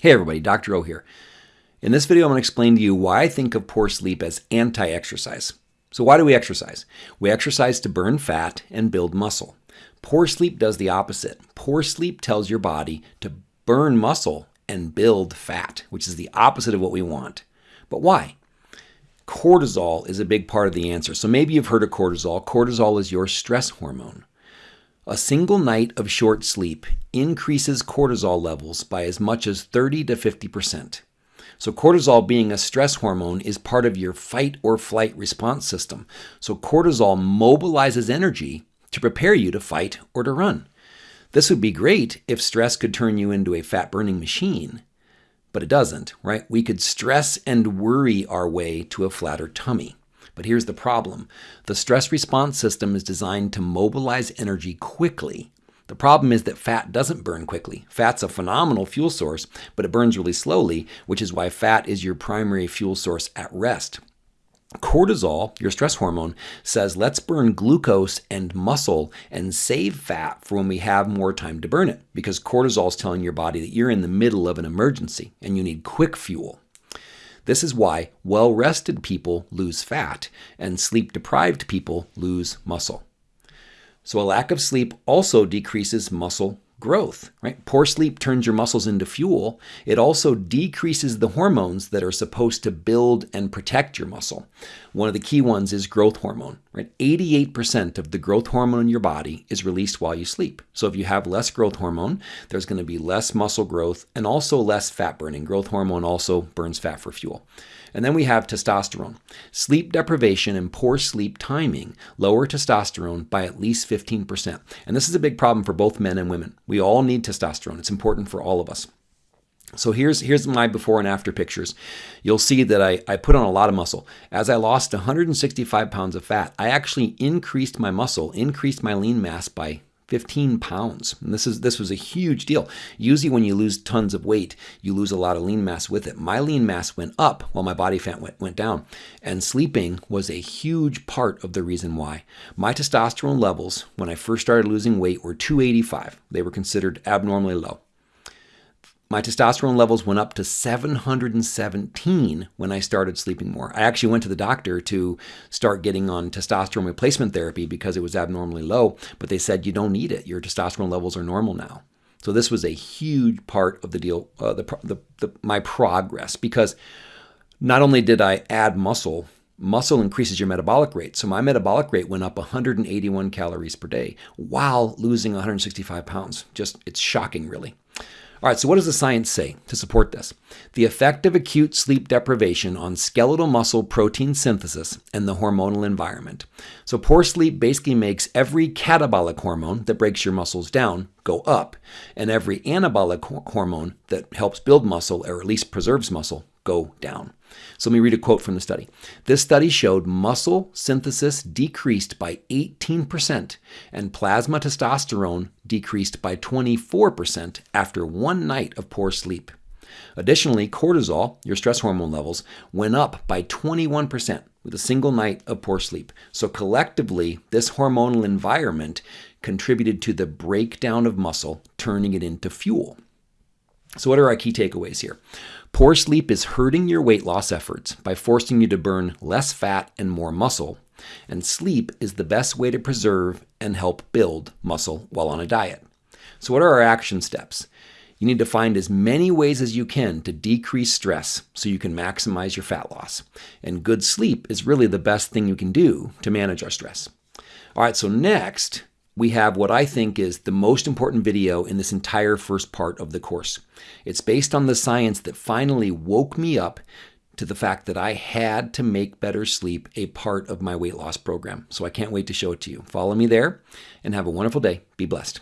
Hey everybody, Dr. O here. In this video, I'm going to explain to you why I think of poor sleep as anti-exercise. So why do we exercise? We exercise to burn fat and build muscle. Poor sleep does the opposite. Poor sleep tells your body to burn muscle and build fat, which is the opposite of what we want. But why? Cortisol is a big part of the answer. So maybe you've heard of cortisol. Cortisol is your stress hormone. A single night of short sleep increases cortisol levels by as much as 30 to 50%. So, cortisol being a stress hormone is part of your fight or flight response system. So, cortisol mobilizes energy to prepare you to fight or to run. This would be great if stress could turn you into a fat burning machine, but it doesn't, right? We could stress and worry our way to a flatter tummy. But here's the problem the stress response system is designed to mobilize energy quickly. The problem is that fat doesn't burn quickly. Fat's a phenomenal fuel source, but it burns really slowly, which is why fat is your primary fuel source at rest. Cortisol, your stress hormone, says let's burn glucose and muscle and save fat for when we have more time to burn it because cortisol is telling your body that you're in the middle of an emergency and you need quick fuel. This is why well rested people lose fat and sleep deprived people lose muscle. So, a lack of sleep also decreases muscle growth, right? Poor sleep turns your muscles into fuel. It also decreases the hormones that are supposed to build and protect your muscle. One of the key ones is growth hormone, right? 88% of the growth hormone in your body is released while you sleep. So if you have less growth hormone, there's going to be less muscle growth and also less fat burning. Growth hormone also burns fat for fuel. And then we have testosterone. Sleep deprivation and poor sleep timing lower testosterone by at least 15%. And this is a big problem for both men and women. We all need testosterone. It's important for all of us. So here's here's my before and after pictures. You'll see that I, I put on a lot of muscle. As I lost 165 pounds of fat, I actually increased my muscle, increased my lean mass by 15 pounds. And this is this was a huge deal. Usually when you lose tons of weight, you lose a lot of lean mass with it. My lean mass went up while my body fat went, went down. And sleeping was a huge part of the reason why. My testosterone levels when I first started losing weight were 285. They were considered abnormally low. My testosterone levels went up to 717 when I started sleeping more. I actually went to the doctor to start getting on testosterone replacement therapy because it was abnormally low, but they said you don't need it. Your testosterone levels are normal now. So this was a huge part of the deal, uh, the, the, the, my progress, because not only did I add muscle, muscle increases your metabolic rate. So my metabolic rate went up 181 calories per day while losing 165 pounds. Just, it's shocking, really. All right, so what does the science say to support this? The effect of acute sleep deprivation on skeletal muscle protein synthesis and the hormonal environment. So, poor sleep basically makes every catabolic hormone that breaks your muscles down go up, and every anabolic hormone that helps build muscle or at least preserves muscle go down. So let me read a quote from the study. This study showed muscle synthesis decreased by 18% and plasma testosterone decreased by 24% after one night of poor sleep. Additionally, cortisol, your stress hormone levels, went up by 21% with a single night of poor sleep. So collectively, this hormonal environment contributed to the breakdown of muscle, turning it into fuel. So, what are our key takeaways here? Poor sleep is hurting your weight loss efforts by forcing you to burn less fat and more muscle, and sleep is the best way to preserve and help build muscle while on a diet. So, what are our action steps? You need to find as many ways as you can to decrease stress so you can maximize your fat loss. And good sleep is really the best thing you can do to manage our stress. All right, so next, we have what I think is the most important video in this entire first part of the course. It's based on the science that finally woke me up to the fact that I had to make better sleep a part of my weight loss program. So I can't wait to show it to you. Follow me there and have a wonderful day. Be blessed.